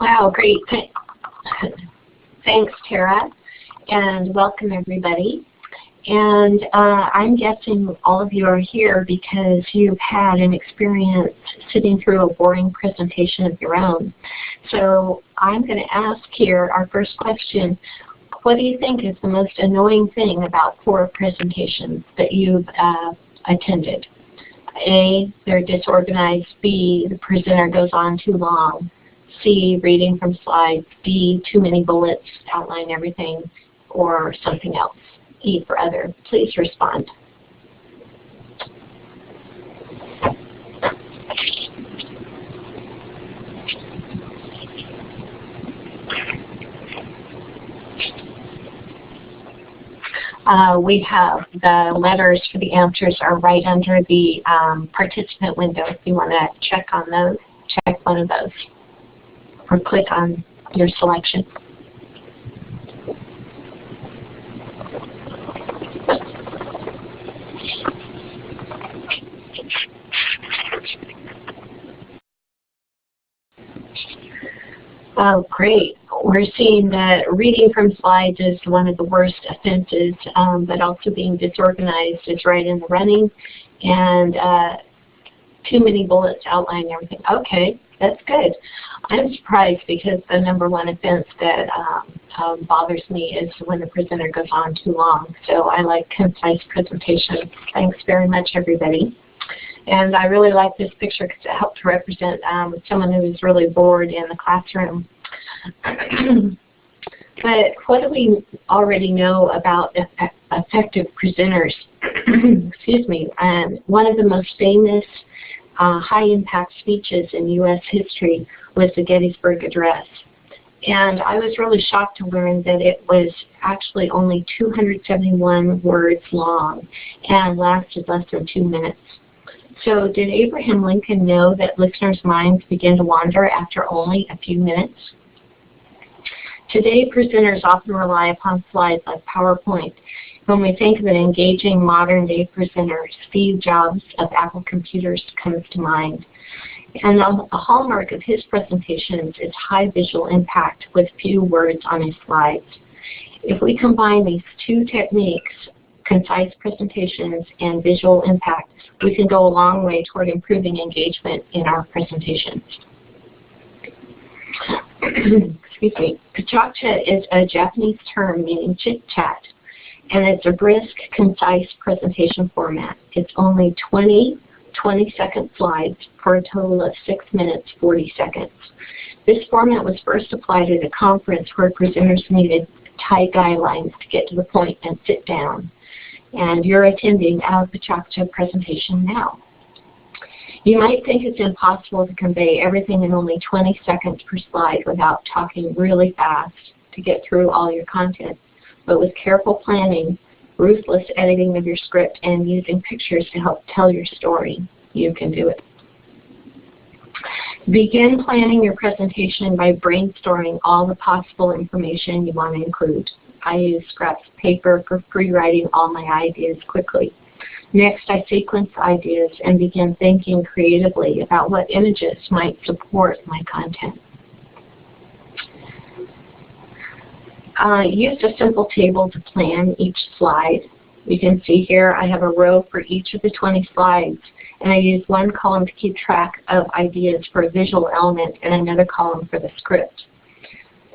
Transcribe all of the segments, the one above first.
Wow, great. Thanks, Tara, and welcome everybody. And uh, I'm guessing all of you are here because you've had an experience sitting through a boring presentation of your own. So I'm going to ask here our first question. What do you think is the most annoying thing about poor presentations that you've uh, attended? A, they're disorganized. B, the presenter goes on too long. C, reading from slides. D, too many bullets outline everything, or something else. E for other. Please respond. Uh, we have the letters for the answers are right under the um, participant window. If you want to check on those, check one of those or click on your selection. Oh, great. We're seeing that reading from slides is one of the worst offenses, um, but also being disorganized is right in the running, and uh, too many bullets outlining everything. Okay, that's good. I'm surprised because the number one offense that um, um, bothers me is when the presenter goes on too long. So I like concise presentation. Thanks very much, everybody. And I really like this picture because it helps to represent um, someone who is really bored in the classroom. but what do we already know about effective presenters? Excuse me. Um, one of the most famous uh, high-impact speeches in U.S. history was the Gettysburg Address. And I was really shocked to learn that it was actually only 271 words long and lasted less than two minutes. So did Abraham Lincoln know that listeners' minds begin to wander after only a few minutes? Today, presenters often rely upon slides like PowerPoint when we think of an engaging modern-day presenter, Steve Jobs of Apple Computers comes to mind. And a hallmark of his presentations is high visual impact with few words on his slides. If we combine these two techniques, concise presentations and visual impact, we can go a long way toward improving engagement in our presentations. Excuse me. PechaKucha is a Japanese term meaning chit-chat and it's a brisk, concise presentation format. It's only 20 20-second slides for a total of 6 minutes 40 seconds. This format was first applied at a conference where presenters needed tight guidelines to get to the point and sit down. And you're attending our PechaKucha presentation now. You might think it's impossible to convey everything in only 20 seconds per slide without talking really fast to get through all your content but with careful planning, ruthless editing of your script, and using pictures to help tell your story, you can do it. Begin planning your presentation by brainstorming all the possible information you want to include. I use scraps of paper for pre-writing all my ideas quickly. Next, I sequence ideas and begin thinking creatively about what images might support my content. Uh, used a simple table to plan each slide. You can see here I have a row for each of the 20 slides and I use one column to keep track of ideas for a visual element and another column for the script.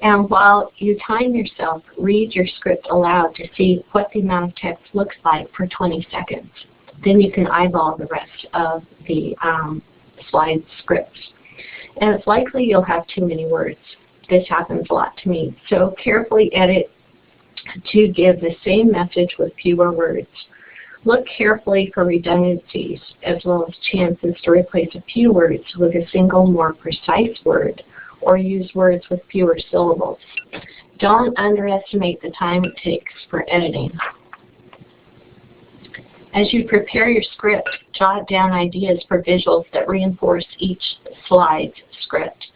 And while you time yourself, read your script aloud to see what the amount of text looks like for 20 seconds. Then you can eyeball the rest of the um, slide scripts. And it's likely you'll have too many words this happens a lot to me. So carefully edit to give the same message with fewer words. Look carefully for redundancies as well as chances to replace a few words with a single more precise word or use words with fewer syllables. Don't underestimate the time it takes for editing. As you prepare your script, jot down ideas for visuals that reinforce each slide's script.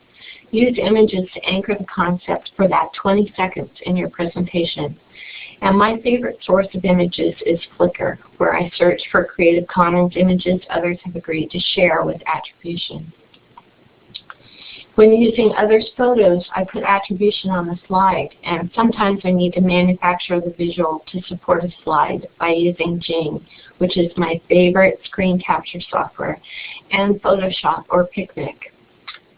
Use images to anchor the concept for that 20 seconds in your presentation. And my favorite source of images is Flickr, where I search for Creative Commons images others have agreed to share with attribution. When using others' photos, I put attribution on the slide, and sometimes I need to manufacture the visual to support a slide by using Jing, which is my favorite screen capture software, and Photoshop or Picnik.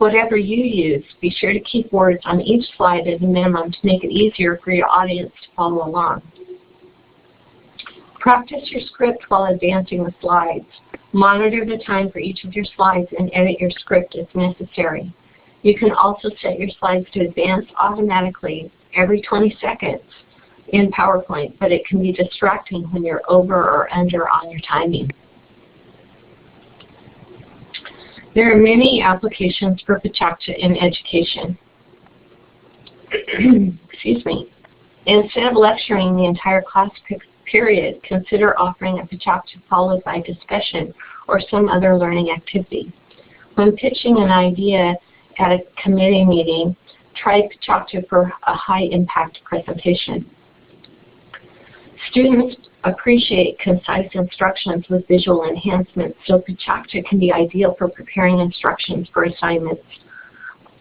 Whatever you use, be sure to keep words on each slide at a minimum to make it easier for your audience to follow along. Practice your script while advancing the slides. Monitor the time for each of your slides and edit your script as necessary. You can also set your slides to advance automatically every 20 seconds in PowerPoint, but it can be distracting when you're over or under on your timing. There are many applications for PechaKucha in education. Excuse me. Instead of lecturing the entire class period, consider offering a PechaKucha followed by discussion or some other learning activity. When pitching an idea at a committee meeting, try PechaKucha for a high-impact presentation. Students appreciate concise instructions with visual enhancements, so PechaKucha can be ideal for preparing instructions for assignments.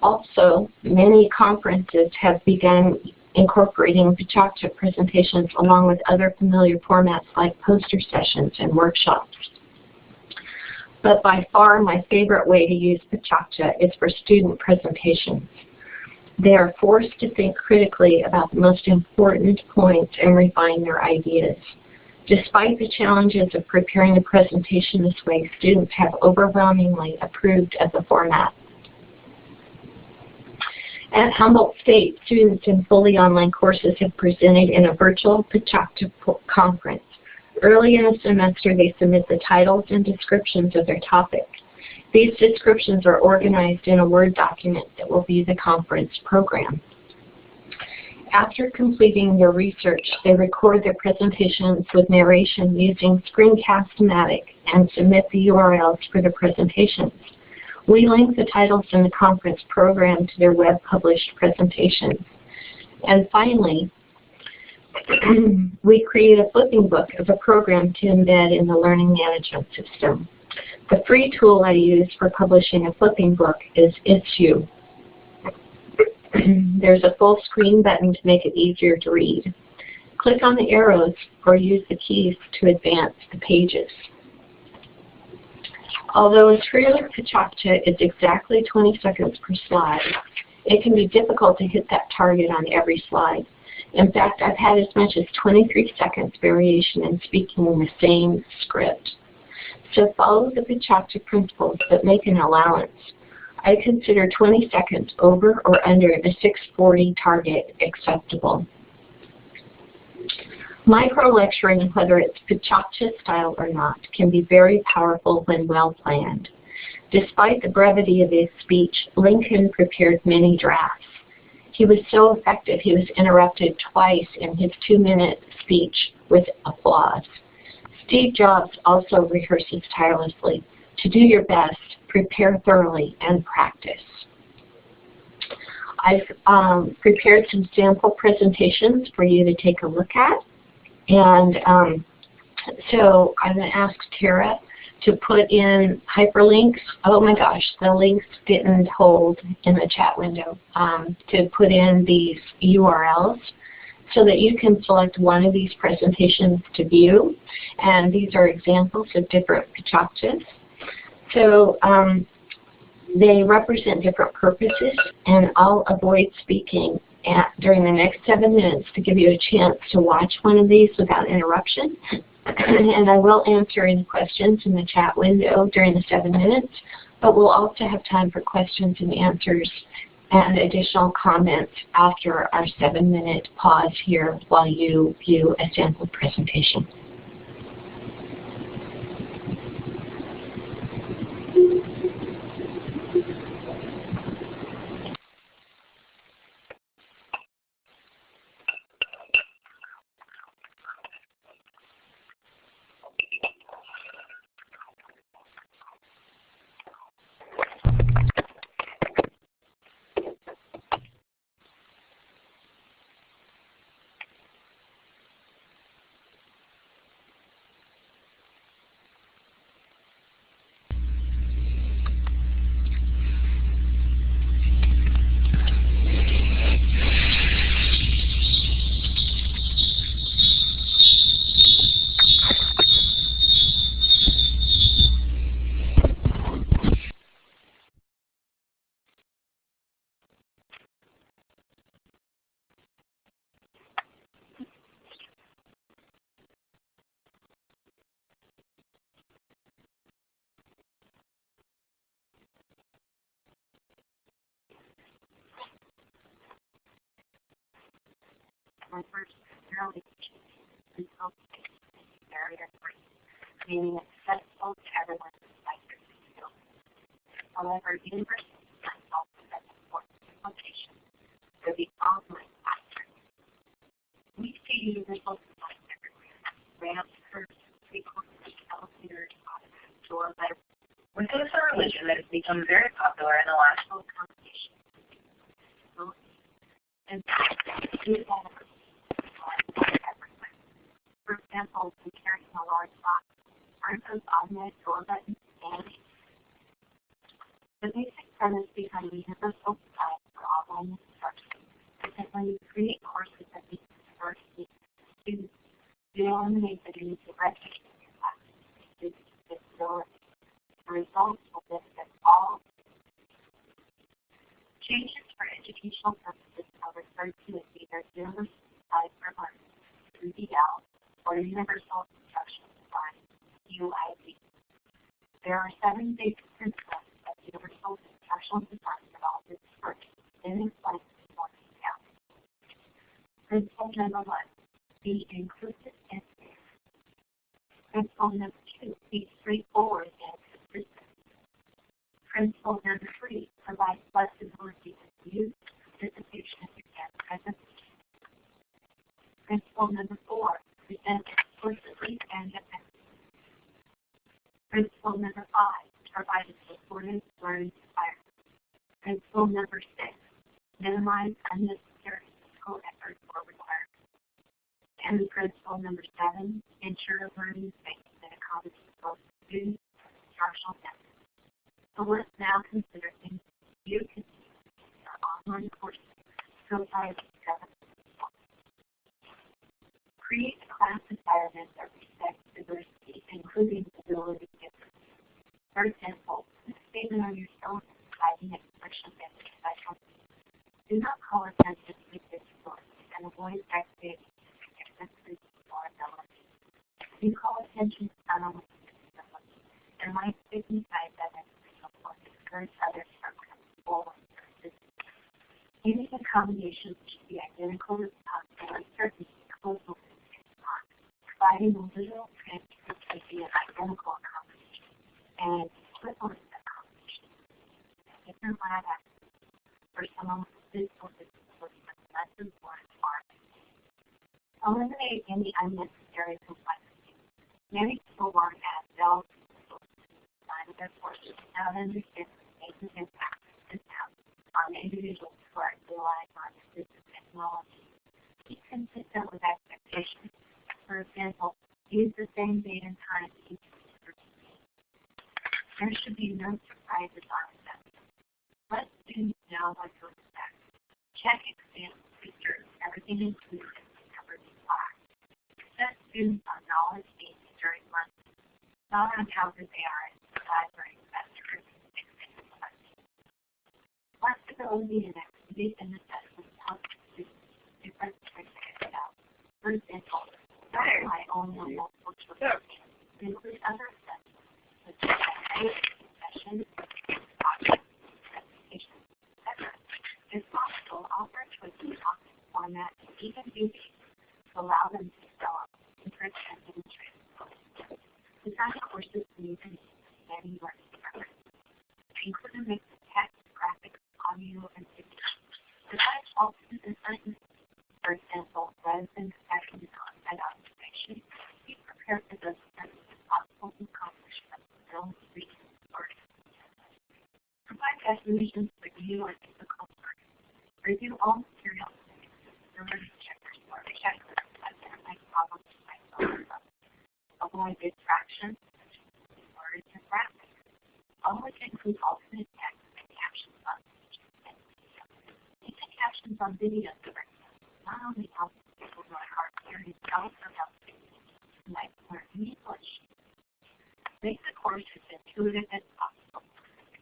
Also, many conferences have begun incorporating PechaKucha presentations along with other familiar formats like poster sessions and workshops. But by far my favorite way to use PechaKucha is for student presentations. They are forced to think critically about the most important points and refine their ideas. Despite the challenges of preparing a presentation this way, students have overwhelmingly approved of the format. At Humboldt State, students in fully online courses have presented in a virtual PechaKucha conference. Early in the semester, they submit the titles and descriptions of their topic. These descriptions are organized in a Word document that will be the conference program. After completing their research, they record their presentations with narration using Screencast-O-Matic and submit the URLs for the presentations. We link the titles in the conference program to their web-published presentations. And finally, we create a flipping book of a program to embed in the learning management system. The free tool I use for publishing a flipping book is It's You. There's a full screen button to make it easier to read. Click on the arrows or use the keys to advance the pages. Although a trailer PechaKucha is exactly 20 seconds per slide, it can be difficult to hit that target on every slide. In fact, I've had as much as 23 seconds variation in speaking the same script. So follow the PechaKucha principles, but make an allowance. I consider 20 seconds over or under the 640 target acceptable. Micro-lecturing, whether it's PechaKucha style or not, can be very powerful when well planned. Despite the brevity of his speech, Lincoln prepared many drafts. He was so effective he was interrupted twice in his two-minute speech with applause. Steve Jobs also rehearses tirelessly. To do your best, prepare thoroughly, and practice. I've um, prepared some sample presentations for you to take a look at. And um, so I'm going to ask Tara to put in hyperlinks. Oh my gosh, the links didn't hold in the chat window. Um, to put in these URLs so that you can select one of these presentations to view. And these are examples of different PechaKuchas. So um, they represent different purposes, and I'll avoid speaking at, during the next seven minutes to give you a chance to watch one of these without interruption. and I will answer any questions in the chat window during the seven minutes, but we'll also have time for questions and answers and additional comments after our seven minute pause here while you view a sample presentation. Members primarily until barrier free, meaning accessible to everyone despite their disability. However, universities must also set important location for the online classroom. We see universal design everywhere. Ramps, curves, three-corners, elevators, door letters. Wisdom is a religion that has become very popular in the last accommodation. And example, when carrying a large box, aren't those automatic door buttons handy? The basic premise behind universal design for online instruction is that when you create courses that meet diversity students, you eliminate the need to register your classes for students with disabilities. The results will benefit all Changes for educational purposes are referred to as either Universal Design for Learning, 3DL, or Universal Instruction Design, UID. There are seven basic principles of Universal Instructional Design developed first, then explained in more detail. Principle number one, be inclusive and fair. Principle number two, be straightforward and consistent. Principle number three, provide flexibility to use, participation, and presentation. Principle number four, present explicitly and. Principle number five, provide a supportive learning environment. Principle number six, minimize unnecessary physical effort or requirements. And principle number seven, ensure learning space that accommodates both students and instructional methods. So let's now consider things you can do in our online courses far as seven. Create a class environment that respects diversity, including ability differences. For example, a statement on your phone providing expression of special. Do not call attention to disabilities and avoid activities differences or abilities. You call attention to not only disabilities and might signify that encourage others from coming forward. Any accommodations should be identical as possible and certainly close Providing a literal transcript be an identical accommodation and equivalent accommodation. Different lab for someone with physical disability with less one requirement. Eliminate any unnecessary complexity. Many people to add bells and their courses without understanding the impact this has on individuals who are relying on assistive technology. Be consistent with expectations. For example, use the same date and time each There should be no surprises on assessment. Let students know what to expect. Check exam features, everything included covered in class. Set students on knowledge needs during lunch, not on how good they are at library flexibility and activity and assessment help students different criteria out. For example, my own multiple choice include other such as session, presentation, etc. If possible, offer choices on format even duties to allow them to develop interest and demonstrate Design courses using many learning. Include a mix of text, graphics, audio, and video. Design alternate assignments. For example, rather than stacking on-site observation, be prepared for those as possible to accomplish film, reading, or Provide definitions for new or difficult words. Review all materials and learning checkers or checklists to identify problems by phone avoid distraction, words and graphics. Always include alternate text and captions on videos. Captions on video not only helps people who are of hearing, it also helps people might learn English. Make the course as intuitive as possible.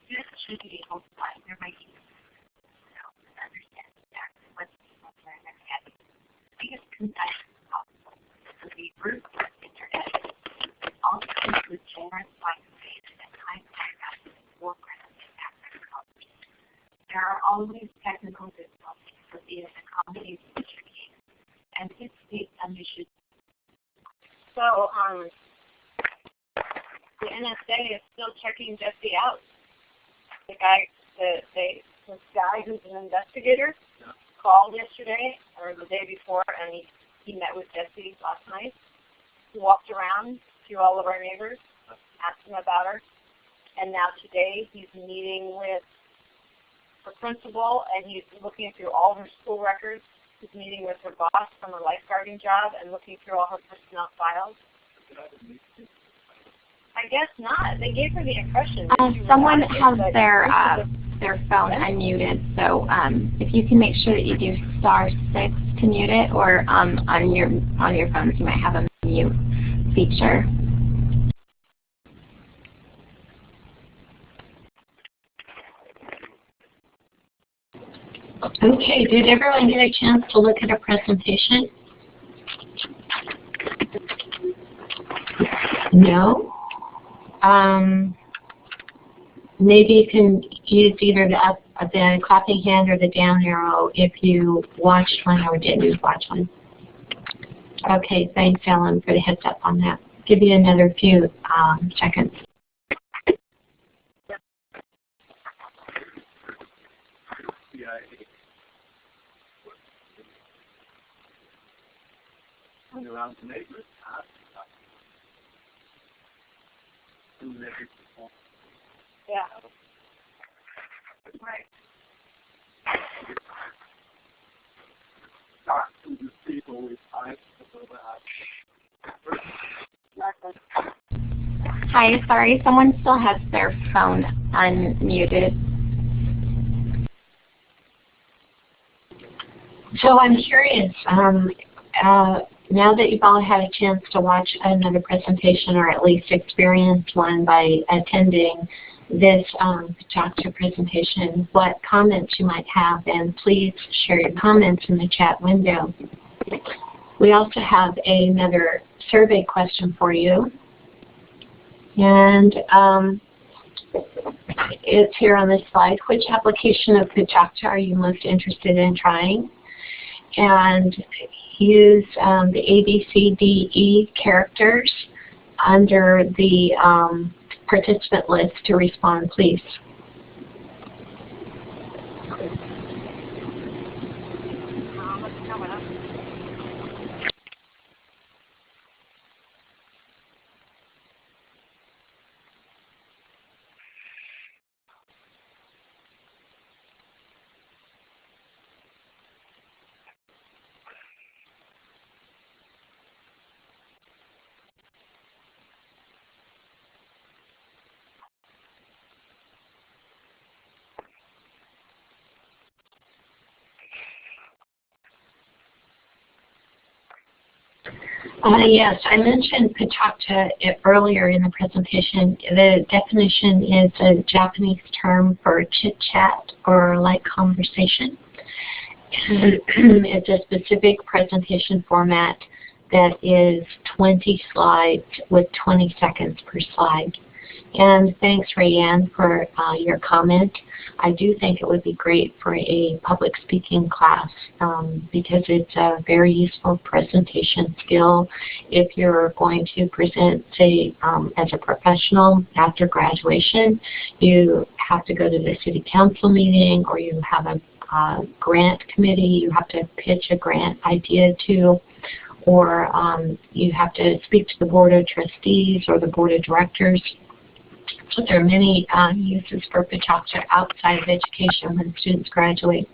Students should be able to find their way so understand exactly what people in their head. Be as concise as possible. So be brute internet also include generous white space and high contrast foreground and background colors. There are always technical difficulties with the accommodation tricky, and his state mission. So, um, the NSA is still checking Jesse out. The guy, the, they, this guy who's an investigator called yesterday or the day before and he, he met with Jesse last night. He walked around to all of our neighbors, asked them about her. And now today he's meeting with her principal and he's looking through all her school records. He's meeting with her boss from her lifeguarding job and looking through all her personnel files. I guess not. They gave her the impression. that Uh, someone has their uh, their phone unmuted, so um, if you can make sure that you do star six to mute it, or um, on your on your phones you might have a mute feature. Okay, did everyone get a chance to look at a presentation? No? Um, maybe you can use either the up, the clapping hand or the down arrow if you watched one or didn't watch one. Okay, thanks Ellen for the heads up on that. Give you another few um, seconds. Around the neighborhood. huh? Doing everything. Yeah. Right. Talk to the people with eyes Hi, sorry, someone still has their phone unmuted. So I'm curious, um, uh, now that you've all had a chance to watch another presentation or at least experience one by attending this um, PechaKucha presentation, what comments you might have, and please share your comments in the chat window. We also have another survey question for you. And um, it's here on this slide. Which application of PechaKucha are you most interested in trying? And use um, the A, B, C, D, E characters under the um, participant list to respond, please. Um, what's coming up? Uh, yes, I mentioned PechaKucha earlier in the presentation. The definition is a Japanese term for chit-chat or light conversation. It's a specific presentation format that is 20 slides with 20 seconds per slide. And thanks, Rayanne, for uh, your comment. I do think it would be great for a public speaking class um, because it's a very useful presentation skill if you're going to present, say, um, as a professional after graduation. You have to go to the city council meeting or you have a uh, grant committee you have to pitch a grant idea to or um, you have to speak to the board of trustees or the board of directors there are many uh, uses for PechaKucha outside of education when students graduate.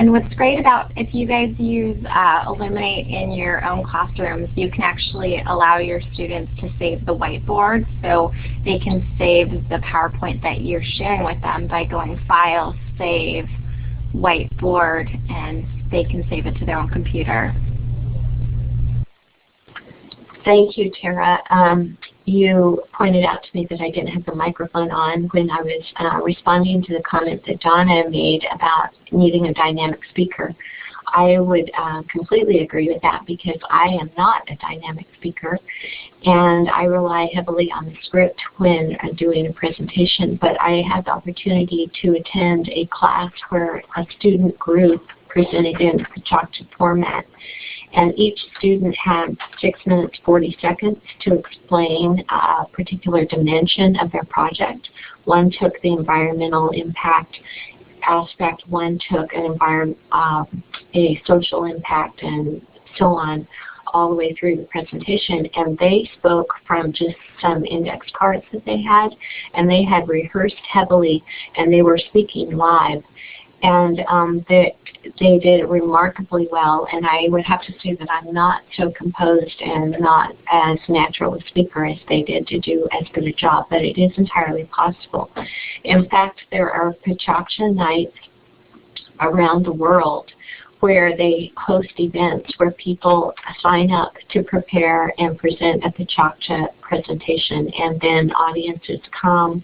And what's great about if you guys use uh, Elluminate in your own classrooms, you can actually allow your students to save the whiteboard. So they can save the PowerPoint that you're sharing with them by going File, Save, Whiteboard, and they can save it to their own computer. Thank you, Tara. Um, you pointed out to me that I didn't have the microphone on when I was uh, responding to the comment that Donna made about needing a dynamic speaker. I would uh, completely agree with that because I am not a dynamic speaker and I rely heavily on the script when uh, doing a presentation, but I had the opportunity to attend a class where a student group presented in projected format and each student had 6 minutes 40 seconds to explain a particular dimension of their project. One took the environmental impact aspect, one took an environment, um, a social impact, and so on all the way through the presentation and they spoke from just some index cards that they had and they had rehearsed heavily and they were speaking live and um, they, they did remarkably well. And I would have to say that I'm not so composed and not as natural a speaker as they did to do as good a job, but it is entirely possible. In fact, there are PechaKucha nights around the world where they host events where people sign up to prepare and present a PechaKucha presentation and then audiences come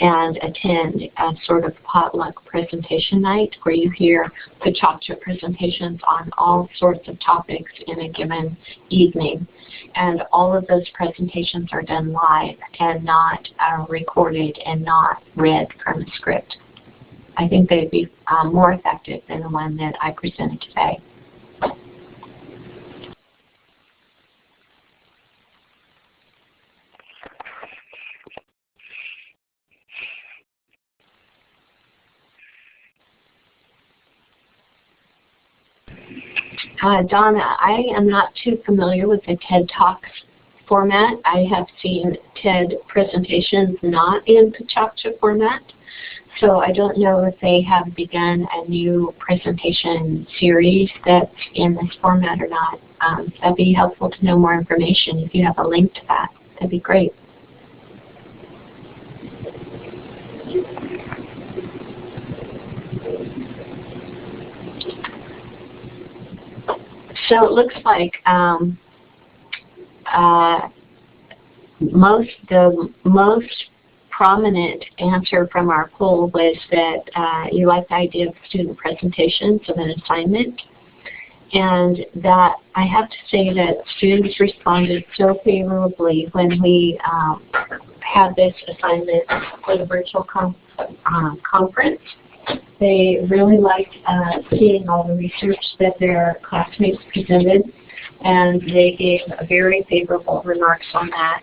and attend a sort of potluck presentation night where you hear the PechaKucha presentations on all sorts of topics in a given evening. And all of those presentations are done live and not uh, recorded and not read from a script. I think they'd be um, more effective than the one that I presented today. Uh, Donna, I am not too familiar with the TED Talks format. I have seen TED presentations not in PechaKucha format. So I don't know if they have begun a new presentation series that's in this format or not. Um, that'd be helpful to know more information. If you have a link to that, that'd be great. So it looks like um, uh, most the most prominent answer from our poll was that uh, you like the idea of student presentations of an assignment. And that I have to say that students responded so favorably when we um, had this assignment for the virtual com uh, conference. They really liked uh, seeing all the research that their classmates presented and they gave very favorable remarks on that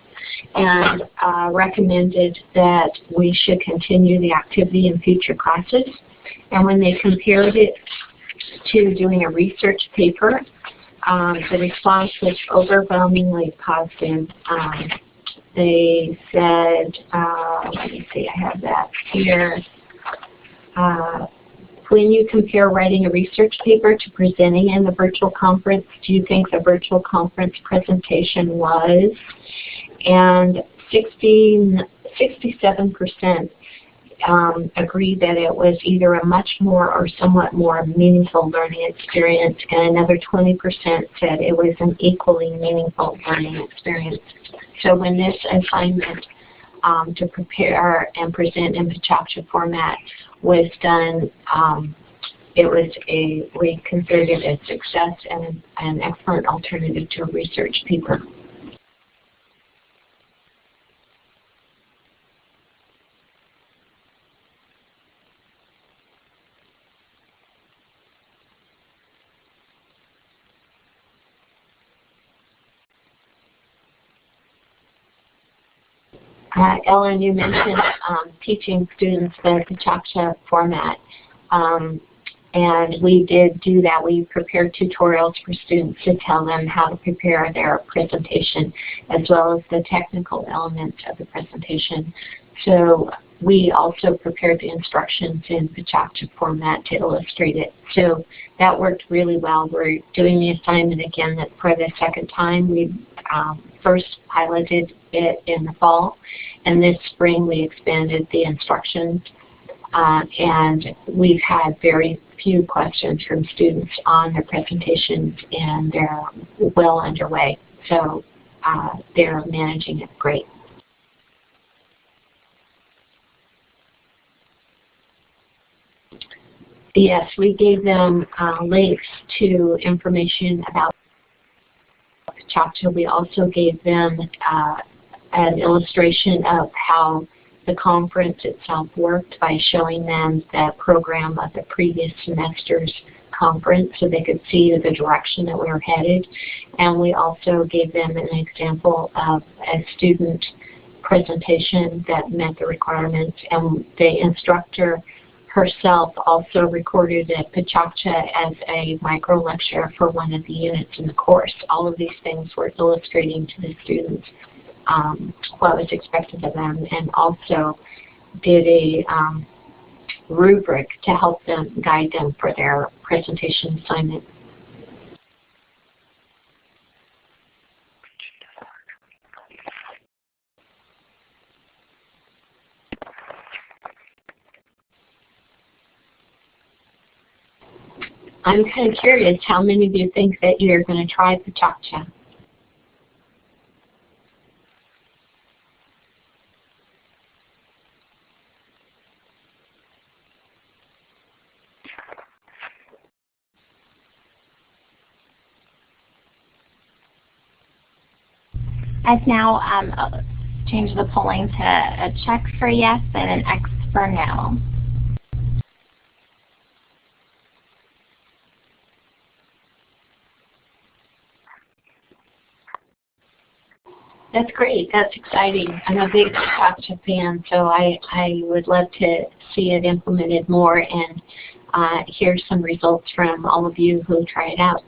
and uh, recommended that we should continue the activity in future classes. And when they compared it to doing a research paper, um, the response was overwhelmingly positive. Um, they said, uh, let me see, I have that here. Uh, when you compare writing a research paper to presenting in the virtual conference, do you think the virtual conference presentation was? And 60, 67% um, agreed that it was either a much more or somewhat more meaningful learning experience, and another 20% said it was an equally meaningful learning experience. So when this assignment um, to prepare and present in PechaKucha format was done, um, it was a, we considered it a success and an excellent alternative to a research paper. Uh, Ellen, you mentioned um, teaching students the PechaKucha format. Um, and we did do that. We prepared tutorials for students to tell them how to prepare their presentation as well as the technical elements of the presentation. So we also prepared the instructions in PechaKucha format to illustrate it. So that worked really well. We're doing the assignment again for the second time. We um, first piloted it in the fall, and this spring we expanded the instructions. Uh, and we've had very few questions from students on their presentations, and they're well underway. So uh, they're managing it great. Yes, we gave them uh, links to information about PechaKucha. We also gave them uh, an illustration of how the conference itself worked by showing them the program of the previous semester's conference so they could see the direction that we were headed. And we also gave them an example of a student presentation that met the requirements and the instructor herself also recorded at PechaKucha as a micro lecture for one of the units in the course. All of these things were illustrating to the students um, what was expected of them and also did a um, rubric to help them guide them for their presentation assignment. I'm kind of curious how many of you think that you're going to try PechaKucha? I've now um, changed the polling to a check for yes and an X for no. That's great. That's exciting. I'm a big PechaKucha fan, so I, I would love to see it implemented more and uh, hear some results from all of you who try it out.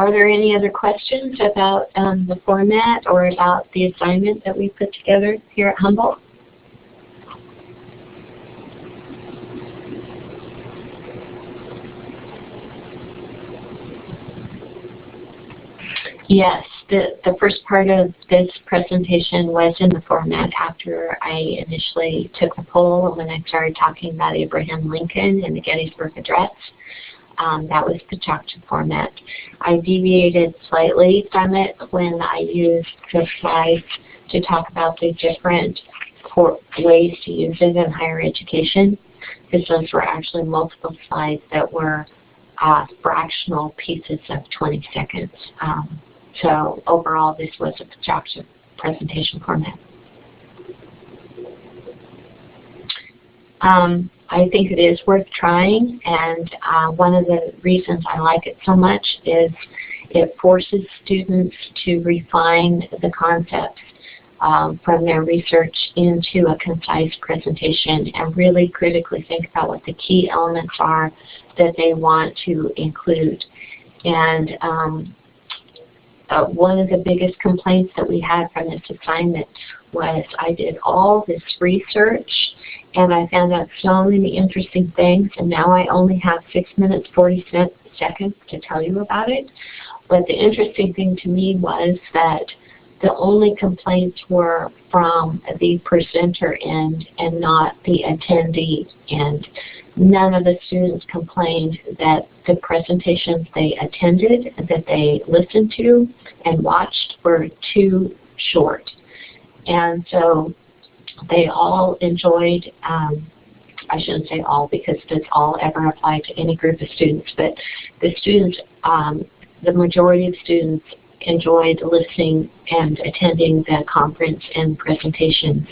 Are there any other questions about um, the format or about the assignment that we put together here at Humboldt? Yes, the, the first part of this presentation was in the format after I initially took the poll when I started talking about Abraham Lincoln and the Gettysburg Address. Um, that was the PechaKucha format. I deviated slightly from it when I used the slides to talk about the different ways to use it in higher education, because those were actually multiple slides that were uh, fractional pieces of 20 seconds. Um, so overall, this was a PechaKucha presentation format. Um, I think it is worth trying, and uh, one of the reasons I like it so much is it forces students to refine the concepts um, from their research into a concise presentation and really critically think about what the key elements are that they want to include. And um, uh, one of the biggest complaints that we had from this assignment was I did all this research and I found out so many interesting things and now I only have 6 minutes 40 seconds to tell you about it. But the interesting thing to me was that the only complaints were from the presenter end and not the attendee end. None of the students complained that the presentations they attended, that they listened to and watched were too short. And so they all enjoyed, um, I shouldn't say all because does all ever apply to any group of students, but the students, um, the majority of students enjoyed listening and attending the conference and presentations.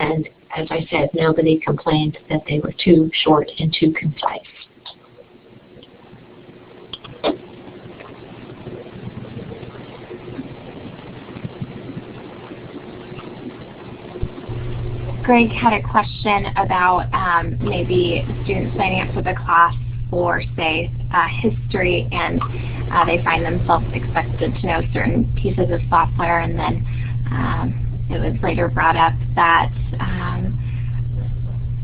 And as I said, nobody complained that they were too short and too concise. Greg had a question about um, maybe students signing up for the class for, say, uh, history, and uh, they find themselves expected to know certain pieces of software, and then um, it was later brought up that um,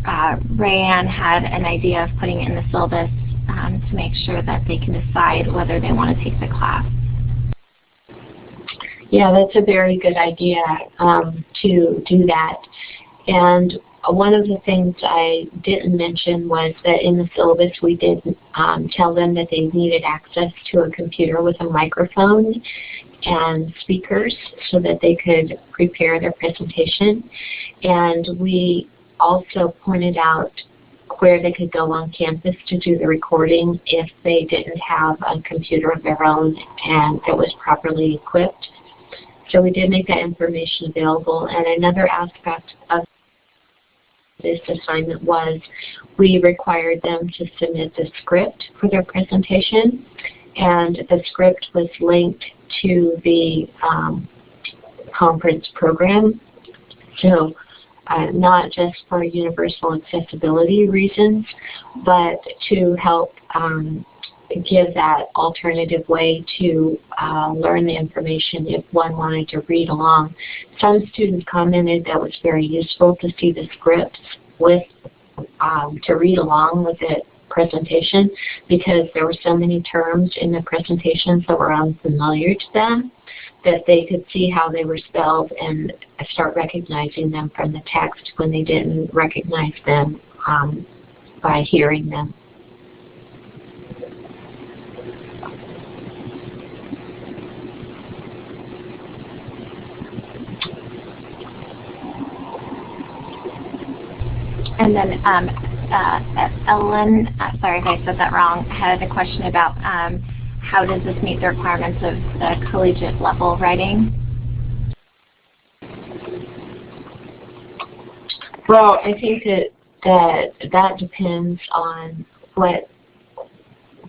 uh, Rayanne had an idea of putting it in the syllabus um, to make sure that they can decide whether they want to take the class. Yeah, that's a very good idea um, to do that. And one of the things I didn't mention was that in the syllabus we did um, tell them that they needed access to a computer with a microphone and speakers so that they could prepare their presentation. And we also pointed out where they could go on campus to do the recording if they didn't have a computer of their own and that was properly equipped. So we did make that information available. And another aspect of this assignment was we required them to submit the script for their presentation. And the script was linked to the um, conference program. So uh, not just for universal accessibility reasons, but to help um, give that alternative way to uh, learn the information if one wanted to read along. Some students commented that it was very useful to see the scripts with um, to read along with the presentation because there were so many terms in the presentations that were unfamiliar to them that they could see how they were spelled and start recognizing them from the text when they didn't recognize them um, by hearing them. And then um, uh, Ellen, uh, sorry if I said that wrong, had a question about um, how does this meet the requirements of the collegiate level writing? Well, I think that that that depends on what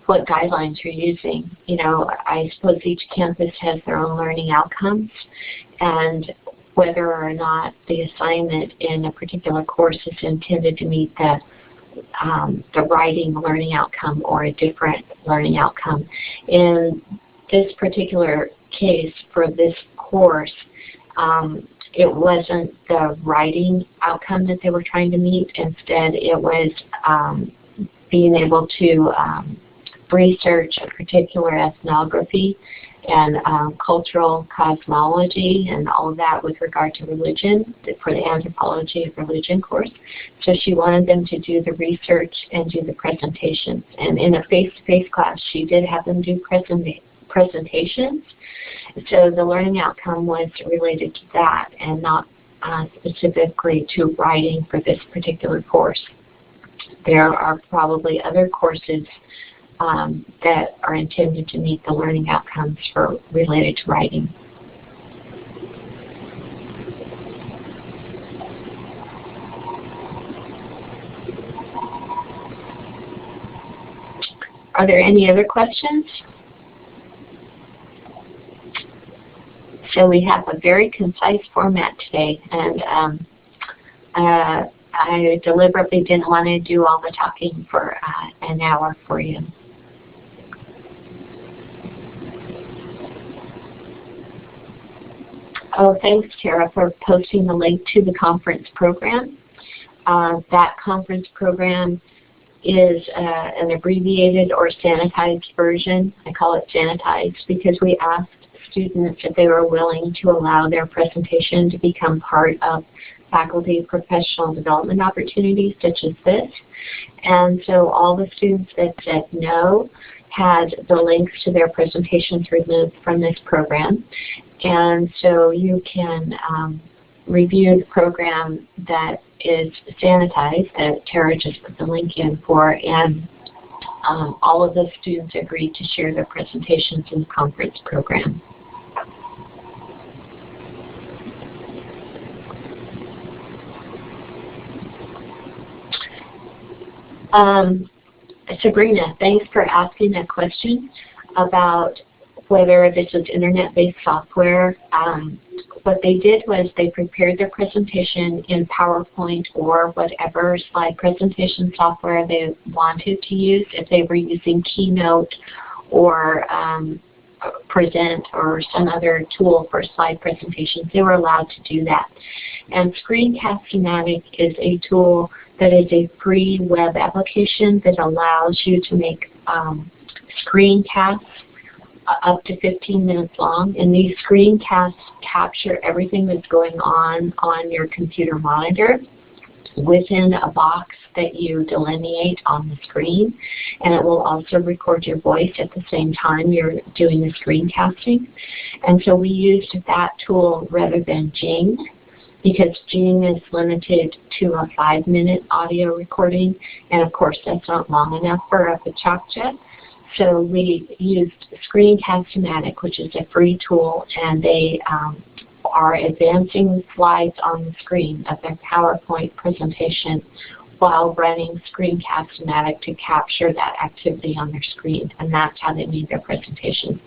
what guidelines you're using. You know, I suppose each campus has their own learning outcomes, and whether or not the assignment in a particular course is intended to meet the um, the writing learning outcome or a different learning outcome. In this particular case for this course, um, it wasn't the writing outcome that they were trying to meet. Instead, it was um, being able to um, research a particular ethnography and um, cultural cosmology and all of that with regard to religion for the anthropology of religion course. So she wanted them to do the research and do the presentations. And in a face-to-face -face class, she did have them do present presentations. So the learning outcome was related to that and not uh, specifically to writing for this particular course. There are probably other courses um, that are intended to meet the learning outcomes for related to writing. Are there any other questions? So we have a very concise format today, and um, uh, I deliberately didn't want to do all the talking for uh, an hour for you. Oh, thanks, Tara, for posting the link to the conference program. Uh, that conference program is uh, an abbreviated or sanitized version. I call it sanitized because we asked students if they were willing to allow their presentation to become part of faculty professional development opportunities such as this. And so all the students that said no had the links to their presentations removed from this program. And so you can um, review the program that is sanitized that Tara just put the link in for and um, all of the students agreed to share their presentations in the conference program. Um, Sabrina, thanks for asking that question about whether this is internet-based software. Um, what they did was they prepared their presentation in PowerPoint or whatever slide presentation software they wanted to use. If they were using Keynote or um, Present or some other tool for slide presentations, they were allowed to do that. And Screencast-O-Matic is a tool that is a free web application that allows you to make um, screencasts up to 15 minutes long. And these screencasts capture everything that's going on on your computer monitor within a box that you delineate on the screen. And it will also record your voice at the same time you're doing the screencasting. And so we used that tool rather than Jing because Jing is limited to a five minute audio recording. And of course that's not long enough for a PechaKucha. So we used Screencast-O-Matic, which is a free tool, and they um, are advancing slides on the screen of their PowerPoint presentation while running Screencast-O-Matic to capture that activity on their screen. And that's how they made their presentations.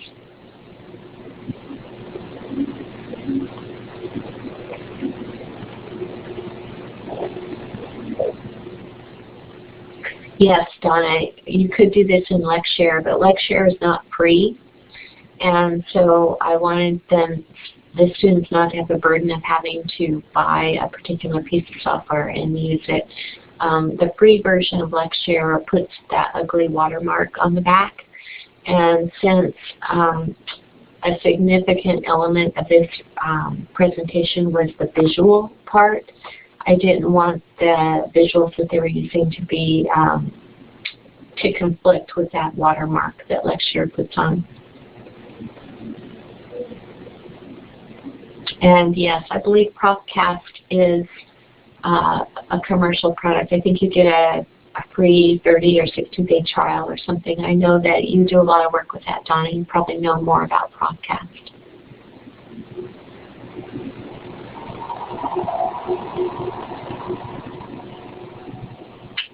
Yes, Donna, you could do this in LexShare, but LexShare is not free. And so I wanted them, the students not to have the burden of having to buy a particular piece of software and use it. Um, the free version of LexShare puts that ugly watermark on the back. And since um, a significant element of this um, presentation was the visual part, I didn't want the visuals that they were using to be um, to conflict with that watermark that LexShare puts on. And yes, I believe Profcast is uh, a commercial product. I think you get a, a free 30 or 60 day trial or something. I know that you do a lot of work with that, Donna. You probably know more about Profcast.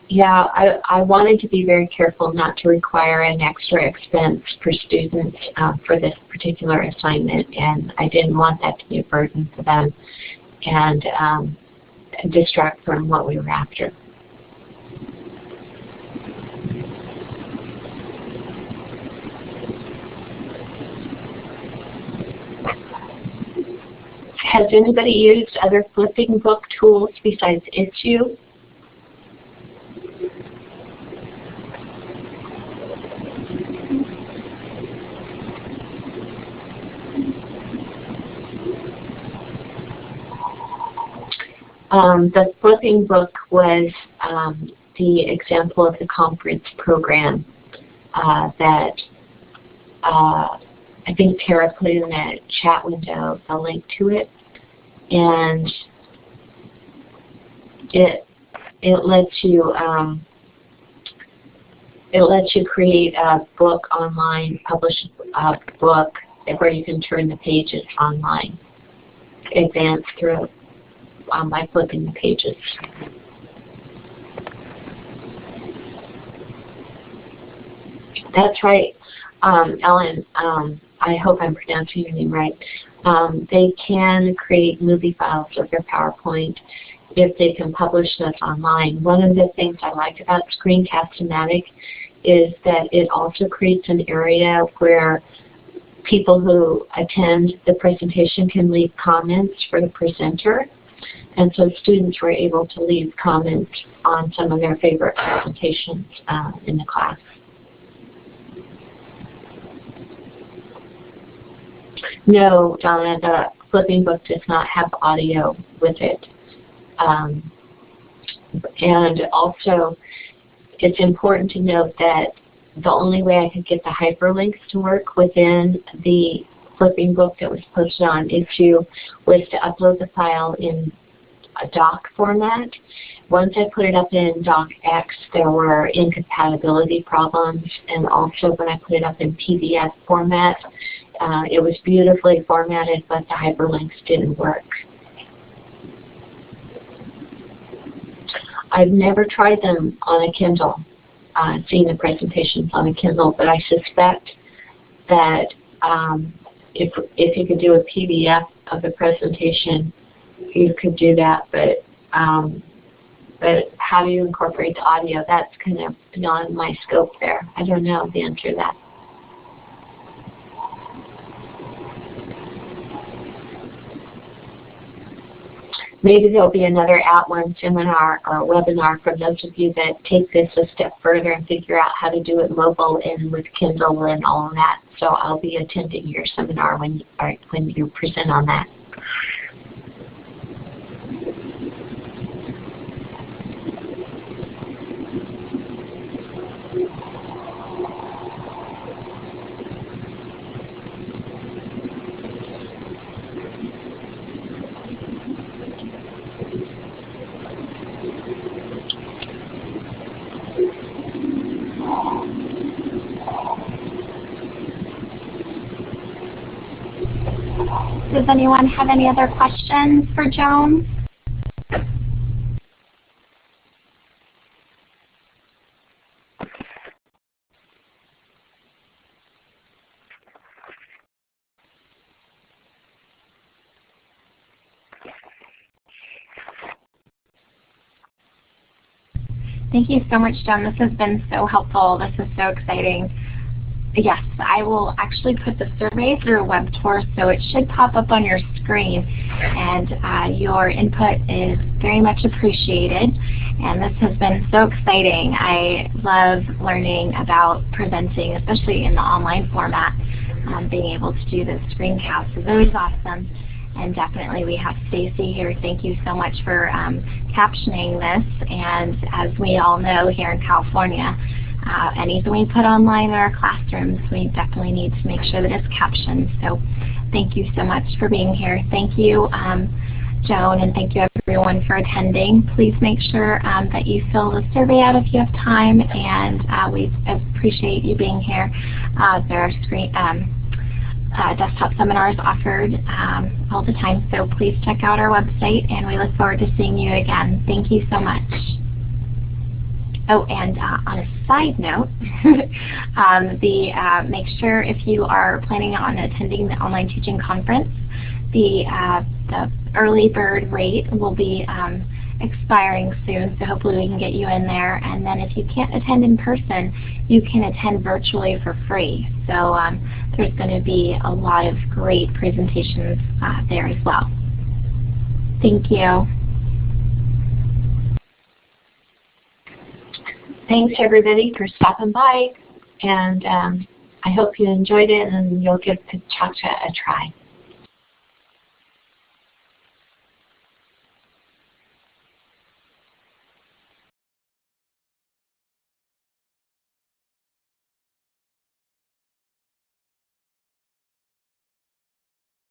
Yeah, I, I wanted to be very careful not to require an extra expense for students uh, for this particular assignment, and I didn't want that to be a burden for them and um, distract from what we were after. Has anybody used other flipping book tools besides Issuu? Um, the flipping book was um, the example of the conference program uh, that uh, I think Tara put in the chat window a link to it, and it it lets you um, it lets you create a book online, publish a book where you can turn the pages online, advance through um, by flipping the pages. That's right, um, Ellen. Um, I hope I'm pronouncing your name right. Um, they can create movie files of their PowerPoint if they can publish those online. One of the things I like about Screencast-O-Matic is that it also creates an area where people who attend the presentation can leave comments for the presenter. And so students were able to leave comments on some of their favorite presentations uh, in the class. No, Donna, the flipping book does not have audio with it. Um, and also, it's important to note that the only way I could get the hyperlinks to work within the flipping book that was posted on Issuu was to upload the file in a doc format. Once I put it up in docx, there were incompatibility problems, and also when I put it up in PDF format, uh, it was beautifully formatted, but the hyperlinks didn't work. I've never tried them on a Kindle, uh, seen the presentations on a Kindle, but I suspect that um, if, if you could do a PDF of the presentation, you could do that, but um, but how do you incorporate the audio? That's kind of beyond my scope there. I don't know the answer to that. Maybe there'll be another @ONE seminar or webinar for those of you that take this a step further and figure out how to do it mobile and with Kindle and all of that. So I'll be attending your seminar when, or when you present on that. Does anyone have any other questions for Joan? Thank you so much, Joan. This has been so helpful. This is so exciting. Yes, I will actually put the survey through a WebTour, so it should pop up on your screen. And uh, your input is very much appreciated. And this has been so exciting. I love learning about presenting, especially in the online format. Um, being able to do the screencast is always awesome. And definitely we have Stacy here. Thank you so much for um, captioning this. And as we all know here in California, uh, anything we put online in our classrooms, we definitely need to make sure that it's captioned. So thank you so much for being here. Thank you, um, Joan, and thank you everyone for attending. Please make sure um, that you fill the survey out if you have time, and uh, we appreciate you being here. Uh, there are screen, um, uh, desktop seminars offered um, all the time, so please check out our website, and we look forward to seeing you again. Thank you so much. Oh, and uh, on a side note, um, the uh, make sure if you are planning on attending the online teaching conference, the uh, the early bird rate will be um, expiring soon, so hopefully we can get you in there. And then if you can't attend in person, you can attend virtually for free. So um, there's going to be a lot of great presentations uh, there as well. Thank you. Thanks everybody for stopping by and um, I hope you enjoyed it and you'll give PechaKucha a try.